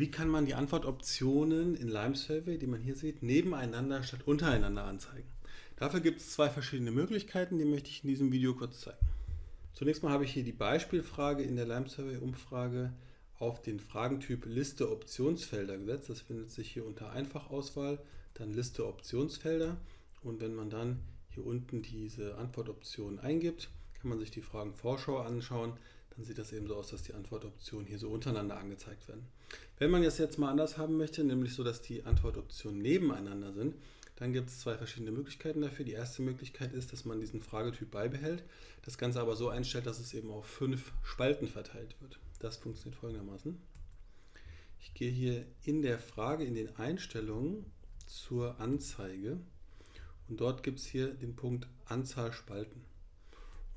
Wie kann man die Antwortoptionen in Lime Survey, die man hier sieht, nebeneinander statt untereinander anzeigen? Dafür gibt es zwei verschiedene Möglichkeiten, die möchte ich in diesem Video kurz zeigen. Zunächst mal habe ich hier die Beispielfrage in der Lime Survey Umfrage auf den Fragentyp Liste Optionsfelder gesetzt. Das findet sich hier unter Einfachauswahl, dann Liste Optionsfelder und wenn man dann hier unten diese Antwortoptionen eingibt, kann man sich die Fragenvorschau anschauen dann sieht das eben so aus, dass die Antwortoptionen hier so untereinander angezeigt werden. Wenn man das jetzt mal anders haben möchte, nämlich so, dass die Antwortoptionen nebeneinander sind, dann gibt es zwei verschiedene Möglichkeiten dafür. Die erste Möglichkeit ist, dass man diesen Fragetyp beibehält, das Ganze aber so einstellt, dass es eben auf fünf Spalten verteilt wird. Das funktioniert folgendermaßen. Ich gehe hier in der Frage, in den Einstellungen zur Anzeige und dort gibt es hier den Punkt Anzahl Spalten.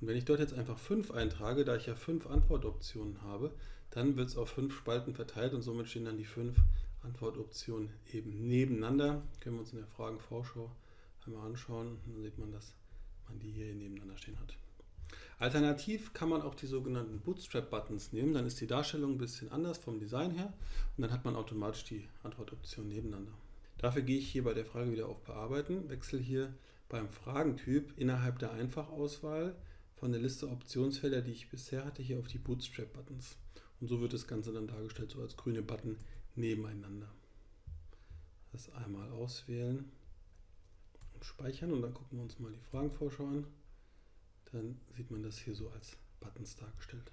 Und wenn ich dort jetzt einfach 5 eintrage, da ich ja 5 Antwortoptionen habe, dann wird es auf 5 Spalten verteilt und somit stehen dann die 5 Antwortoptionen eben nebeneinander. Können wir uns in der Fragenvorschau einmal anschauen. Dann sieht man, dass man die hier nebeneinander stehen hat. Alternativ kann man auch die sogenannten Bootstrap-Buttons nehmen. Dann ist die Darstellung ein bisschen anders vom Design her und dann hat man automatisch die Antwortoptionen nebeneinander. Dafür gehe ich hier bei der Frage wieder auf Bearbeiten, wechsle hier beim Fragentyp innerhalb der Einfachauswahl von der Liste Optionsfelder, die ich bisher hatte, hier auf die Bootstrap-Buttons. Und so wird das Ganze dann dargestellt, so als grüne Button nebeneinander. Das einmal auswählen und speichern und dann gucken wir uns mal die Fragenvorschau an. Dann sieht man das hier so als Buttons dargestellt.